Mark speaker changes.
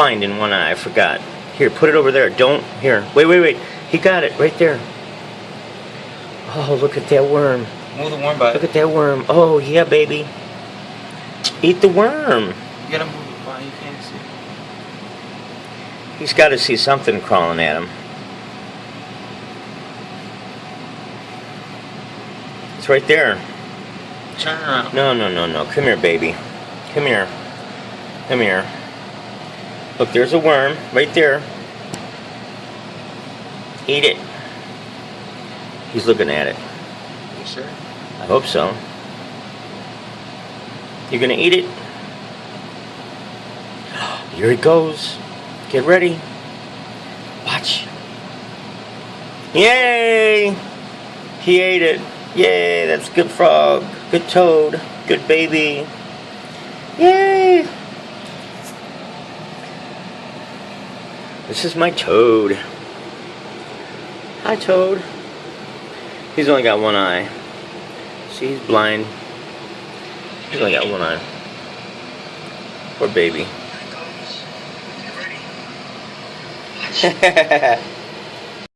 Speaker 1: find in one eye. I forgot. Here, put it over there. Don't. Here. Wait, wait, wait. He got it right there. Oh, look at that worm.
Speaker 2: Move the worm by.
Speaker 1: Look at that worm. Oh, yeah, baby. Eat the worm.
Speaker 2: You gotta move it by. You can't see.
Speaker 1: He's got to see something crawling at him. It's right there.
Speaker 2: Turn around.
Speaker 1: No, no, no, no. Come here, baby. Come here. Come here. Look, there's a worm right there. Eat it. He's looking at it.
Speaker 2: You sure?
Speaker 1: I hope so. You're gonna eat it? Here it goes. Get ready. Watch. Yay! He ate it. Yay, that's good frog. Good toad. Good baby. Yay! This is my toad. Hi, toad. He's only got one eye. See, he's blind. He's only got one eye. Poor baby.